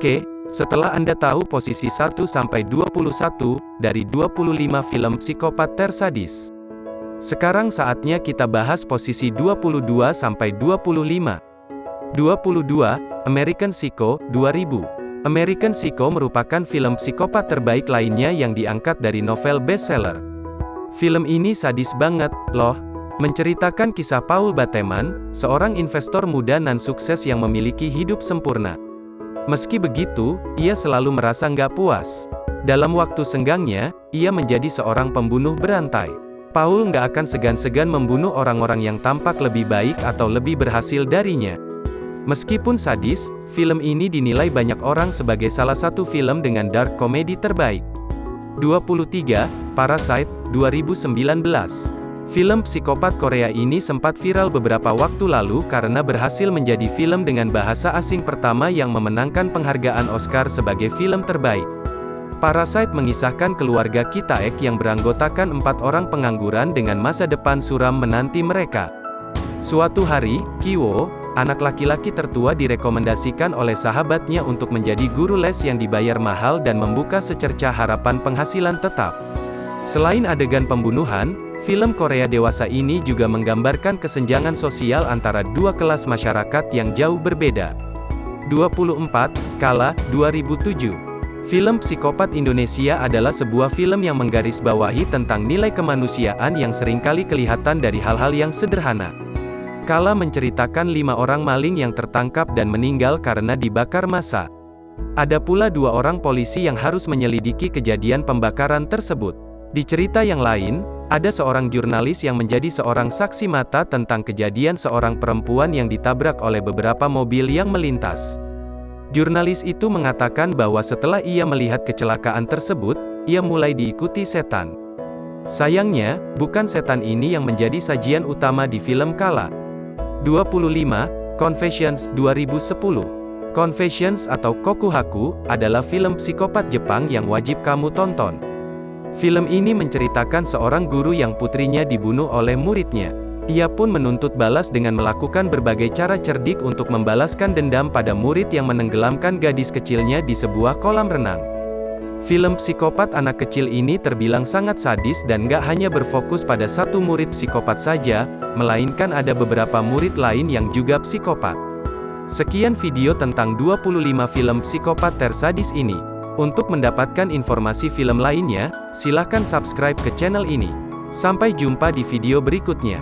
Oke, setelah Anda tahu posisi 1-21 dari 25 film psikopat tersadis. Sekarang saatnya kita bahas posisi 22-25. 22. American Psycho, 2000. American Psycho merupakan film psikopat terbaik lainnya yang diangkat dari novel bestseller. Film ini sadis banget, loh. Menceritakan kisah Paul Bateman, seorang investor muda nan sukses yang memiliki hidup sempurna. Meski begitu, ia selalu merasa nggak puas. Dalam waktu senggangnya, ia menjadi seorang pembunuh berantai. Paul nggak akan segan-segan membunuh orang-orang yang tampak lebih baik atau lebih berhasil darinya. Meskipun sadis, film ini dinilai banyak orang sebagai salah satu film dengan dark comedy terbaik. 23. Parasite, 2019 Film psikopat Korea ini sempat viral beberapa waktu lalu karena berhasil menjadi film dengan bahasa asing pertama yang memenangkan penghargaan Oscar sebagai film terbaik. Parasite mengisahkan keluarga Kitaek yang beranggotakan empat orang pengangguran dengan masa depan suram menanti mereka. Suatu hari, Kiwo, anak laki-laki tertua direkomendasikan oleh sahabatnya untuk menjadi guru les yang dibayar mahal dan membuka secerca harapan penghasilan tetap. Selain adegan pembunuhan, Film Korea dewasa ini juga menggambarkan kesenjangan sosial antara dua kelas masyarakat yang jauh berbeda. 24. Kala, 2007 Film Psikopat Indonesia adalah sebuah film yang menggarisbawahi tentang nilai kemanusiaan yang sering kali kelihatan dari hal-hal yang sederhana. Kala menceritakan lima orang maling yang tertangkap dan meninggal karena dibakar massa. Ada pula dua orang polisi yang harus menyelidiki kejadian pembakaran tersebut. Di cerita yang lain, ada seorang jurnalis yang menjadi seorang saksi mata tentang kejadian seorang perempuan yang ditabrak oleh beberapa mobil yang melintas. Jurnalis itu mengatakan bahwa setelah ia melihat kecelakaan tersebut, ia mulai diikuti setan. Sayangnya, bukan setan ini yang menjadi sajian utama di film Kala. 25. Confessions 2010 Confessions atau Kokuhaku, adalah film psikopat Jepang yang wajib kamu tonton. Film ini menceritakan seorang guru yang putrinya dibunuh oleh muridnya. Ia pun menuntut balas dengan melakukan berbagai cara cerdik untuk membalaskan dendam pada murid yang menenggelamkan gadis kecilnya di sebuah kolam renang. Film psikopat anak kecil ini terbilang sangat sadis dan gak hanya berfokus pada satu murid psikopat saja, melainkan ada beberapa murid lain yang juga psikopat. Sekian video tentang 25 film psikopat tersadis ini. Untuk mendapatkan informasi film lainnya, silahkan subscribe ke channel ini. Sampai jumpa di video berikutnya.